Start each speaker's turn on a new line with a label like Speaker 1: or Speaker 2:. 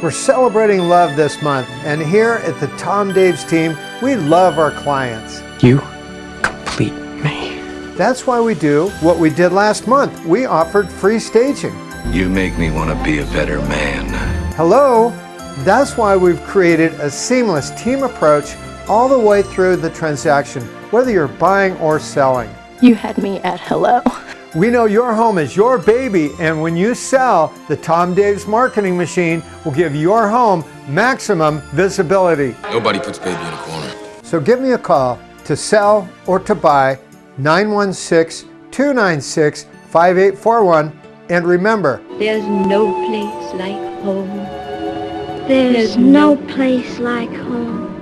Speaker 1: We're celebrating love this month, and here at the Tom Daves team, we love our clients.
Speaker 2: You complete me.
Speaker 1: That's why we do what we did last month. We offered free staging.
Speaker 3: You make me want to be a better man.
Speaker 1: Hello? That's why we've created a seamless team approach all the way through the transaction, whether you're buying or selling.
Speaker 4: You had me at hello.
Speaker 1: We know your home is your baby, and when you sell, the Tom Daves marketing machine will give your home maximum visibility.
Speaker 5: Nobody puts baby in a corner.
Speaker 1: So give me a call to sell or to buy 916-296-5841 and remember,
Speaker 6: There's no place like home.
Speaker 7: There's no place like home.